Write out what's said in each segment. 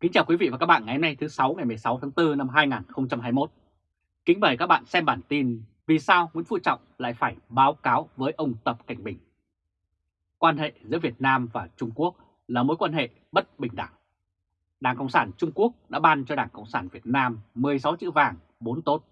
Kính chào quý vị và các bạn ngày hôm nay thứ 6 ngày 16 tháng 4 năm 2021. Kính mời các bạn xem bản tin Vì sao Nguyễn Phú Trọng lại phải báo cáo với ông Tập Cảnh Bình. Quan hệ giữa Việt Nam và Trung Quốc là mối quan hệ bất bình đẳng. Đảng Cộng sản Trung Quốc đã ban cho Đảng Cộng sản Việt Nam 16 chữ vàng 4 tốt.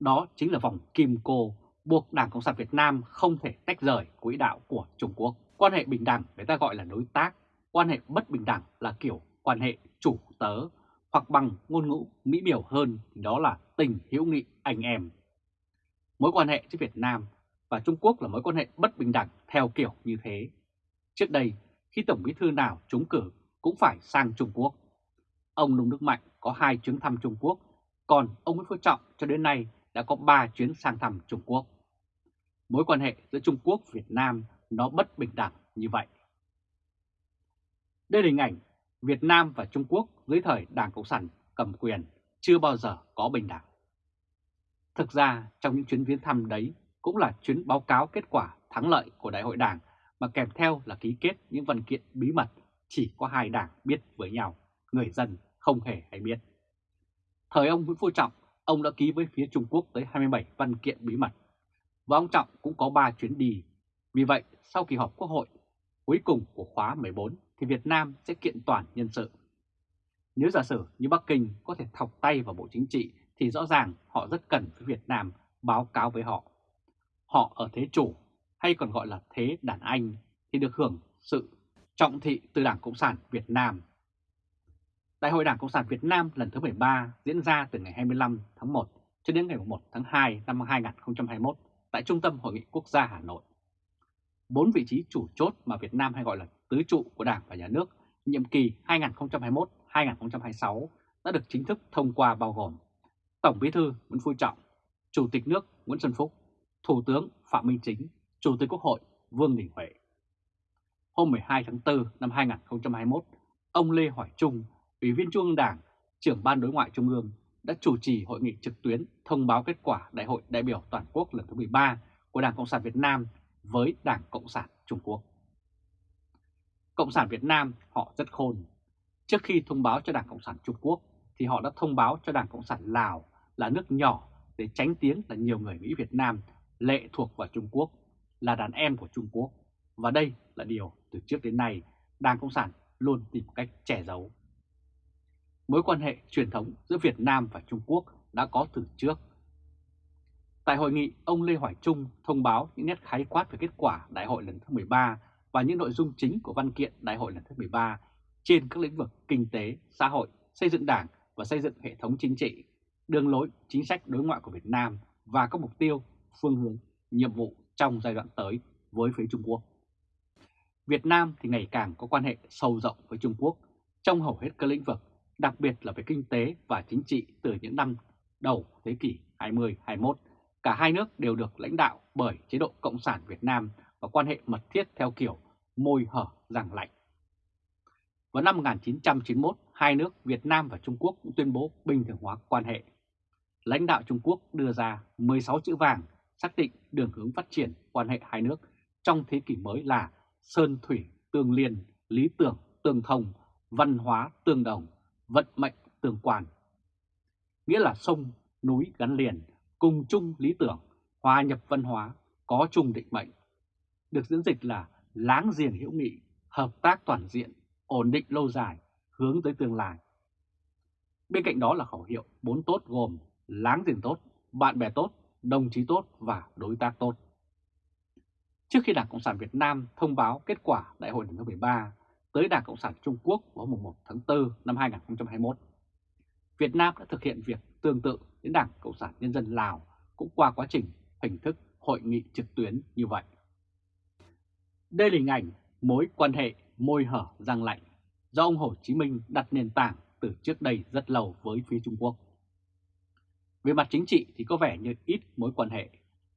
Đó chính là vòng kim cô buộc Đảng Cộng sản Việt Nam không thể tách rời quỹ đạo của Trung Quốc. Quan hệ bình đẳng người ta gọi là đối tác, quan hệ bất bình đẳng là kiểu quan hệ chủ tớ hoặc bằng ngôn ngữ mỹ biểu hơn thì đó là tình hữu nghị anh em. Mối quan hệ giữa Việt Nam và Trung Quốc là mối quan hệ bất bình đẳng theo kiểu như thế. Trước đây, khi Tổng bí thư nào trúng cử cũng phải sang Trung Quốc. Ông Nông Đức Mạnh có hai chuyến thăm Trung Quốc, còn ông Nguyễn Phú Trọng cho đến nay đã có 3 chuyến sang thăm Trung Quốc. Mối quan hệ giữa Trung Quốc và Việt Nam nó bất bình đẳng như vậy. Đây là hình ảnh Việt Nam và Trung Quốc dưới thời Đảng Cộng sản cầm quyền chưa bao giờ có bình đẳng. Thực ra trong những chuyến viếng thăm đấy cũng là chuyến báo cáo kết quả thắng lợi của Đại hội Đảng mà kèm theo là ký kết những văn kiện bí mật chỉ có hai đảng biết với nhau, người dân không hề hay biết. Thời ông Nguyễn Phú Trọng, ông đã ký với phía Trung Quốc tới 27 văn kiện bí mật, và ông Trọng cũng có 3 chuyến đi. Vì vậy, sau kỳ họp Quốc hội cuối cùng của khóa 14 thì Việt Nam sẽ kiện toàn nhân sự. Nếu giả sử như Bắc Kinh có thể thọc tay vào Bộ Chính trị thì rõ ràng họ rất cần với Việt Nam báo cáo với họ. Họ ở thế chủ hay còn gọi là thế đàn anh thì được hưởng sự trọng thị từ Đảng Cộng sản Việt Nam. Đại hội Đảng Cộng sản Việt Nam lần thứ 13 diễn ra từ ngày 25 tháng 1 cho đến ngày 1 tháng 2 năm 2021 tại Trung tâm Hội nghị Quốc gia Hà Nội. Bốn vị trí chủ chốt mà Việt Nam hay gọi là tứ trụ của Đảng và Nhà nước nhiệm kỳ 2021-2026 đã được chính thức thông qua bao gồm Tổng Bí thư Nguyễn Phú Trọng, Chủ tịch nước Nguyễn Xuân Phúc, Thủ tướng Phạm Minh Chính, Chủ tịch Quốc hội Vương Đình Huệ. Hôm 12 tháng 4 năm 2021, ông Lê Hoài Trung, Ủy viên Trung ương Đảng, trưởng Ban Đối ngoại Trung ương đã chủ trì hội nghị trực tuyến thông báo kết quả Đại hội đại biểu toàn quốc lần thứ 13 của Đảng Cộng sản Việt Nam với Đảng Cộng sản Trung Quốc. Cộng sản Việt Nam họ rất khôn. Trước khi thông báo cho Đảng Cộng sản Trung Quốc thì họ đã thông báo cho Đảng Cộng sản Lào là nước nhỏ để tránh tiếng là nhiều người Mỹ Việt Nam lệ thuộc vào Trung Quốc, là đàn em của Trung Quốc. Và đây là điều từ trước đến nay Đảng Cộng sản luôn tìm cách che giấu. Mối quan hệ truyền thống giữa Việt Nam và Trung Quốc đã có từ trước. Tại hội nghị, ông Lê Hoài Trung thông báo những nét khái quát về kết quả đại hội lần thứ 13 và những nội dung chính của văn kiện đại hội lần thứ 13 trên các lĩnh vực kinh tế, xã hội, xây dựng đảng và xây dựng hệ thống chính trị, đường lối, chính sách đối ngoại của Việt Nam và các mục tiêu, phương hướng, nhiệm vụ trong giai đoạn tới với phía Trung Quốc. Việt Nam thì ngày càng có quan hệ sâu rộng với Trung Quốc trong hầu hết các lĩnh vực, đặc biệt là về kinh tế và chính trị từ những năm đầu thế kỷ 20-21. Cả hai nước đều được lãnh đạo bởi chế độ Cộng sản Việt Nam và quan hệ mật thiết theo kiểu môi hở răng lạnh. Vào năm 1991, hai nước Việt Nam và Trung Quốc cũng tuyên bố bình thường hóa quan hệ. Lãnh đạo Trung Quốc đưa ra 16 chữ vàng xác định đường hướng phát triển quan hệ hai nước trong thế kỷ mới là Sơn Thủy Tương Liên, Lý Tưởng Tương Thông, Văn hóa Tương Đồng, Vận mệnh Tương Quan. Nghĩa là sông, núi gắn liền, cùng chung lý tưởng, hòa nhập văn hóa, có chung định mệnh. Được diễn dịch là láng giềng hữu nghị, hợp tác toàn diện, ổn định lâu dài, hướng tới tương lai. Bên cạnh đó là khẩu hiệu bốn tốt gồm láng giềng tốt, bạn bè tốt, đồng chí tốt và đối tác tốt. Trước khi Đảng Cộng sản Việt Nam thông báo kết quả Đại hội lần thứ 13 tới Đảng Cộng sản Trung Quốc vào mùng 1 tháng 4 năm 2021, Việt Nam đã thực hiện việc tương tự đến Đảng Cộng sản Nhân dân Lào cũng qua quá trình hình thức hội nghị trực tuyến như vậy. Đây là hình ảnh mối quan hệ môi hở răng lạnh do ông Hồ Chí Minh đặt nền tảng từ trước đây rất lâu với phía Trung Quốc. Về mặt chính trị thì có vẻ như ít mối quan hệ,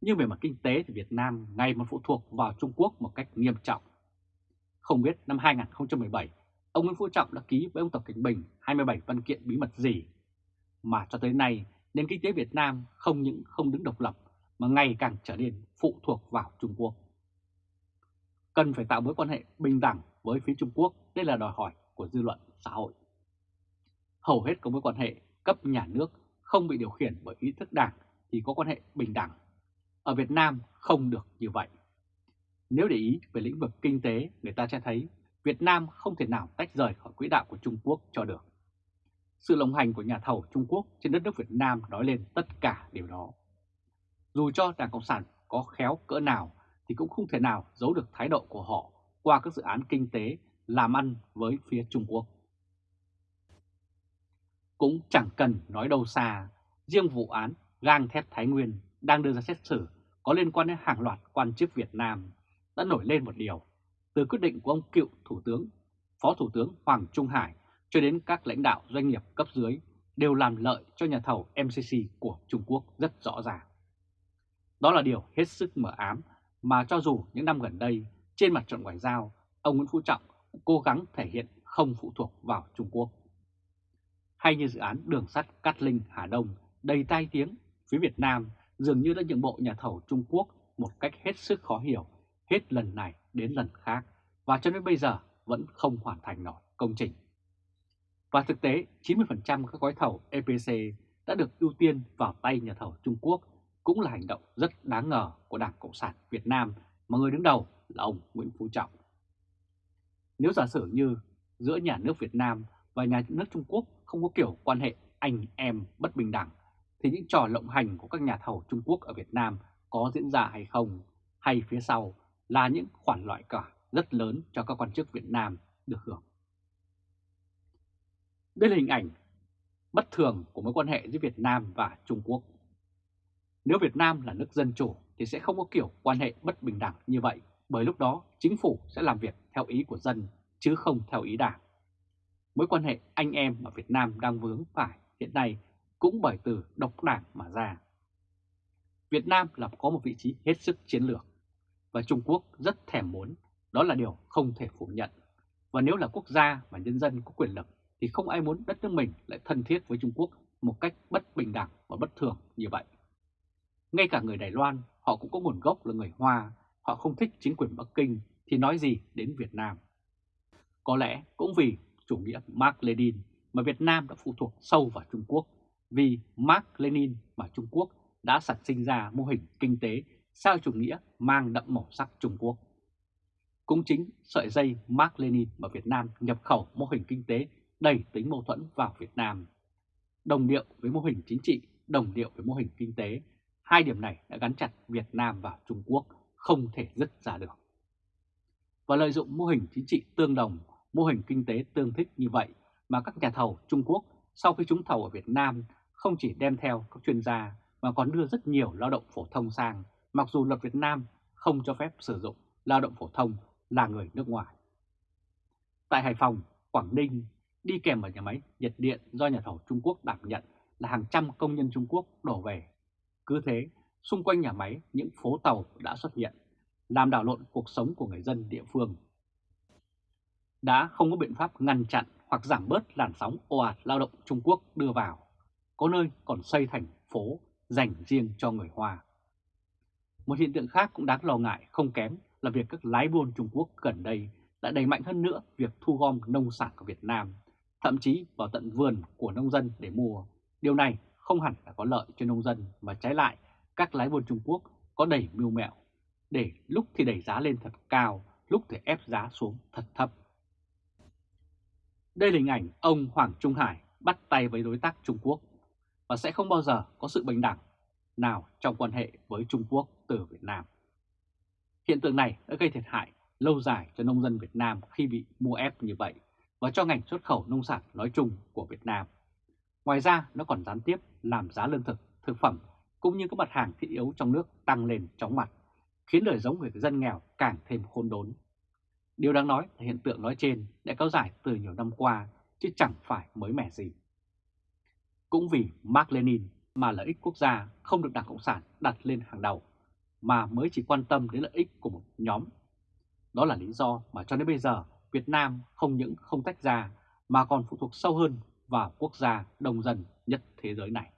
nhưng về mặt kinh tế thì Việt Nam ngày một phụ thuộc vào Trung Quốc một cách nghiêm trọng. Không biết năm 2017, ông Nguyễn Phú Trọng đã ký với ông Tập Cảnh Bình 27 văn kiện bí mật gì, mà cho tới nay nền kinh tế Việt Nam không những không đứng độc lập mà ngày càng trở nên phụ thuộc vào Trung Quốc cần phải tạo mối quan hệ bình đẳng với phía Trung Quốc, đây là đòi hỏi của dư luận xã hội. hầu hết các mối quan hệ cấp nhà nước không bị điều khiển bởi ý thức đảng thì có quan hệ bình đẳng. Ở Việt Nam không được như vậy. Nếu để ý về lĩnh vực kinh tế, người ta sẽ thấy Việt Nam không thể nào tách rời khỏi quỹ đạo của Trung Quốc cho được. Sự lộng hành của nhà thầu Trung Quốc trên đất nước Việt Nam nói lên tất cả điều đó. Dù cho Đảng Cộng sản có khéo cỡ nào thì cũng không thể nào giấu được thái độ của họ qua các dự án kinh tế làm ăn với phía Trung Quốc. Cũng chẳng cần nói đâu xa, riêng vụ án gang thép Thái Nguyên đang đưa ra xét xử có liên quan đến hàng loạt quan chức Việt Nam đã nổi lên một điều. Từ quyết định của ông cựu Thủ tướng, Phó Thủ tướng Hoàng Trung Hải cho đến các lãnh đạo doanh nghiệp cấp dưới đều làm lợi cho nhà thầu MCC của Trung Quốc rất rõ ràng. Đó là điều hết sức mở ám mà cho dù những năm gần đây trên mặt trận ngoại giao, ông Nguyễn Phú Trọng cố gắng thể hiện không phụ thuộc vào Trung Quốc. Hay như dự án đường sắt Cát Linh Hà Đông đầy tai tiếng, phía Việt Nam dường như đã nhượng bộ nhà thầu Trung Quốc một cách hết sức khó hiểu, hết lần này đến lần khác, và cho đến bây giờ vẫn không hoàn thành nổi công trình. Và thực tế, 90% các gói thầu EPC đã được ưu tiên vào tay nhà thầu Trung Quốc cũng là hành động rất đáng ngờ của Đảng Cộng sản Việt Nam mà người đứng đầu là ông Nguyễn Phú Trọng. Nếu giả sử như giữa nhà nước Việt Nam và nhà nước Trung Quốc không có kiểu quan hệ anh em bất bình đẳng, thì những trò lộng hành của các nhà thầu Trung Quốc ở Việt Nam có diễn ra hay không, hay phía sau là những khoản loại cả rất lớn cho các quan chức Việt Nam được hưởng. Đây là hình ảnh bất thường của mối quan hệ giữa Việt Nam và Trung Quốc. Nếu Việt Nam là nước dân chủ thì sẽ không có kiểu quan hệ bất bình đẳng như vậy, bởi lúc đó chính phủ sẽ làm việc theo ý của dân chứ không theo ý đảng. Mối quan hệ anh em mà Việt Nam đang vướng phải hiện nay cũng bởi từ độc đảng mà ra. Việt Nam là có một vị trí hết sức chiến lược và Trung Quốc rất thèm muốn, đó là điều không thể phủ nhận. Và nếu là quốc gia mà nhân dân có quyền lực thì không ai muốn đất nước mình lại thân thiết với Trung Quốc một cách bất bình đẳng và bất thường như vậy. Ngay cả người Đài Loan, họ cũng có nguồn gốc là người Hoa, họ không thích chính quyền Bắc Kinh thì nói gì đến Việt Nam. Có lẽ cũng vì chủ nghĩa Mark Lenin mà Việt Nam đã phụ thuộc sâu vào Trung Quốc, vì Mark Lenin mà Trung Quốc đã sản sinh ra mô hình kinh tế sao chủ nghĩa mang đậm màu sắc Trung Quốc. Cũng chính sợi dây Mark Lenin mà Việt Nam nhập khẩu mô hình kinh tế đầy tính mâu thuẫn vào Việt Nam. Đồng điệu với mô hình chính trị, đồng điệu với mô hình kinh tế, hai điểm này đã gắn chặt Việt Nam vào Trung Quốc, không thể dứt ra được. Và lợi dụng mô hình chính trị tương đồng, mô hình kinh tế tương thích như vậy mà các nhà thầu Trung Quốc sau khi trúng thầu ở Việt Nam không chỉ đem theo các chuyên gia mà còn đưa rất nhiều lao động phổ thông sang, mặc dù luật Việt Nam không cho phép sử dụng lao động phổ thông là người nước ngoài. Tại Hải Phòng, Quảng Ninh, đi kèm vào nhà máy nhiệt điện do nhà thầu Trung Quốc đảm nhận là hàng trăm công nhân Trung Quốc đổ về. Cứ thế, xung quanh nhà máy những phố tàu đã xuất hiện, làm đảo lộn cuộc sống của người dân địa phương. Đã không có biện pháp ngăn chặn hoặc giảm bớt làn sóng ồ ạt lao động Trung Quốc đưa vào, có nơi còn xây thành phố dành riêng cho người Hoa. Một hiện tượng khác cũng đáng lo ngại không kém là việc các lái buôn Trung Quốc gần đây đã đẩy mạnh hơn nữa việc thu gom nông sản của Việt Nam, thậm chí vào tận vườn của nông dân để mua. Điều này không hẳn là có lợi cho nông dân mà trái lại các lái buôn Trung Quốc có đầy mưu mẹo để lúc thì đẩy giá lên thật cao, lúc thì ép giá xuống thật thấp. Đây là hình ảnh ông Hoàng Trung Hải bắt tay với đối tác Trung Quốc và sẽ không bao giờ có sự bình đẳng nào trong quan hệ với Trung Quốc từ Việt Nam. Hiện tượng này đã gây thiệt hại lâu dài cho nông dân Việt Nam khi bị mua ép như vậy và cho ngành xuất khẩu nông sản nói chung của Việt Nam. Ngoài ra, nó còn gián tiếp làm giá lương thực, thực phẩm cũng như các mặt hàng thiết yếu trong nước tăng lên chóng mặt, khiến đời sống người dân nghèo càng thêm khôn đốn. Điều đáng nói là hiện tượng nói trên đã kéo dài từ nhiều năm qua chứ chẳng phải mới mẻ gì. Cũng vì Mark Lenin mà lợi ích quốc gia không được Đảng Cộng sản đặt lên hàng đầu, mà mới chỉ quan tâm đến lợi ích của một nhóm. Đó là lý do mà cho đến bây giờ Việt Nam không những không tách ra mà còn phụ thuộc sâu hơn vào quốc gia đông dân nhất thế giới này.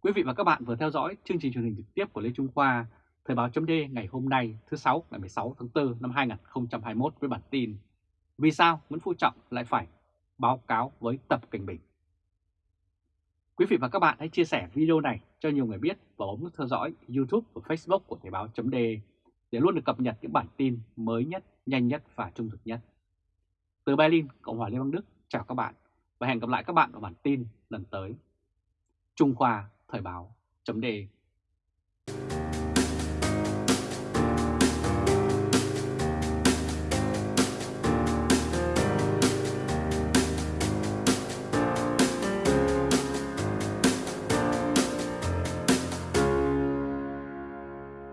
Quý vị và các bạn vừa theo dõi chương trình truyền hình trực tiếp của Lê Trung Khoa, Thời báo chấm ngày hôm nay thứ sáu ngày 16 tháng 4 năm 2021 với bản tin Vì sao Nguyễn Phú Trọng lại phải báo cáo với Tập Cảnh Bình. Quý vị và các bạn hãy chia sẻ video này cho nhiều người biết và bấm nút theo dõi YouTube và Facebook của Thời báo chấm để luôn được cập nhật những bản tin mới nhất, nhanh nhất và trung thực nhất. Từ Berlin, Cộng hòa Liên bang Đức, chào các bạn và hẹn gặp lại các bạn ở bản tin lần tới. Trung Khoa Thời báo Chấm đề.